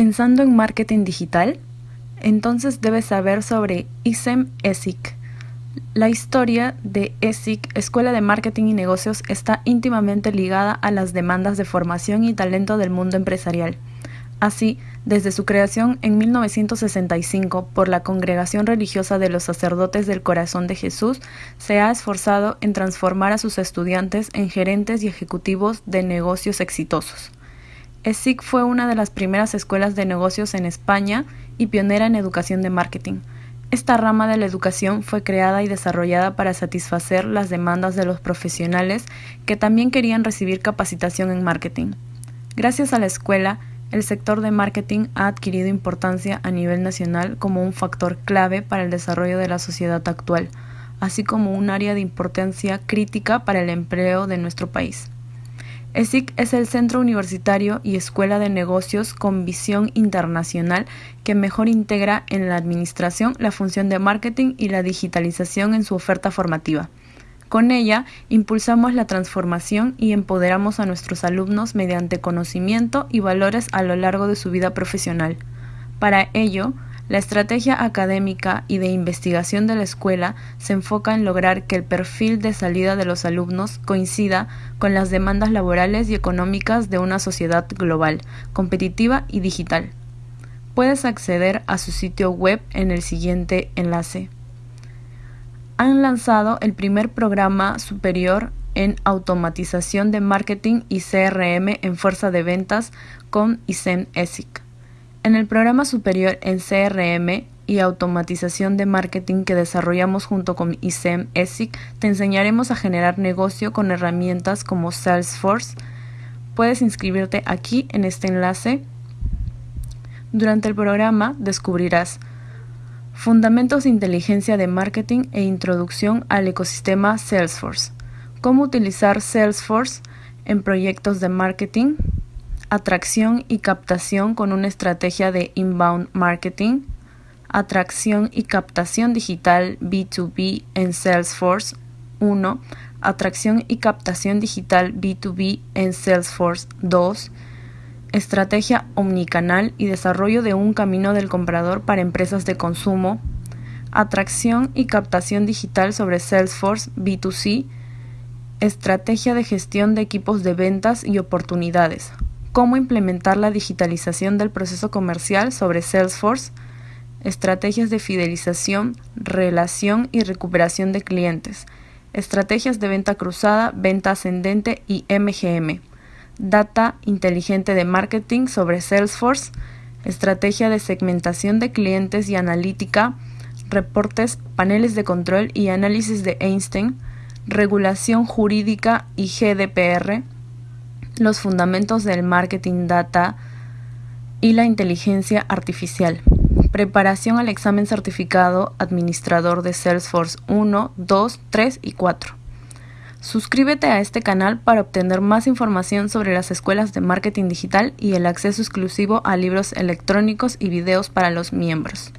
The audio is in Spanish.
Pensando en marketing digital, entonces debes saber sobre ISEM ESIC. La historia de ESIC, Escuela de Marketing y Negocios, está íntimamente ligada a las demandas de formación y talento del mundo empresarial. Así, desde su creación en 1965 por la Congregación Religiosa de los Sacerdotes del Corazón de Jesús, se ha esforzado en transformar a sus estudiantes en gerentes y ejecutivos de negocios exitosos. ESIC fue una de las primeras escuelas de negocios en España y pionera en educación de marketing. Esta rama de la educación fue creada y desarrollada para satisfacer las demandas de los profesionales que también querían recibir capacitación en marketing. Gracias a la escuela, el sector de marketing ha adquirido importancia a nivel nacional como un factor clave para el desarrollo de la sociedad actual, así como un área de importancia crítica para el empleo de nuestro país. ESIC es el centro universitario y escuela de negocios con visión internacional que mejor integra en la administración la función de marketing y la digitalización en su oferta formativa. Con ella, impulsamos la transformación y empoderamos a nuestros alumnos mediante conocimiento y valores a lo largo de su vida profesional. Para ello, la estrategia académica y de investigación de la escuela se enfoca en lograr que el perfil de salida de los alumnos coincida con las demandas laborales y económicas de una sociedad global, competitiva y digital. Puedes acceder a su sitio web en el siguiente enlace. Han lanzado el primer programa superior en automatización de marketing y CRM en fuerza de ventas con ISEN ESIC. En el programa superior en CRM y automatización de marketing que desarrollamos junto con ISEM ESIC, te enseñaremos a generar negocio con herramientas como Salesforce. Puedes inscribirte aquí en este enlace. Durante el programa descubrirás Fundamentos de Inteligencia de Marketing e Introducción al ecosistema Salesforce. Cómo utilizar Salesforce en proyectos de marketing atracción y captación con una estrategia de inbound marketing, atracción y captación digital B2B en Salesforce 1, atracción y captación digital B2B en Salesforce 2, estrategia omnicanal y desarrollo de un camino del comprador para empresas de consumo, atracción y captación digital sobre Salesforce B2C, estrategia de gestión de equipos de ventas y oportunidades, cómo implementar la digitalización del proceso comercial sobre Salesforce, estrategias de fidelización, relación y recuperación de clientes, estrategias de venta cruzada, venta ascendente y MGM, data inteligente de marketing sobre Salesforce, estrategia de segmentación de clientes y analítica, reportes, paneles de control y análisis de Einstein, regulación jurídica y GDPR, los fundamentos del marketing data y la inteligencia artificial. Preparación al examen certificado administrador de Salesforce 1, 2, 3 y 4. Suscríbete a este canal para obtener más información sobre las escuelas de marketing digital y el acceso exclusivo a libros electrónicos y videos para los miembros.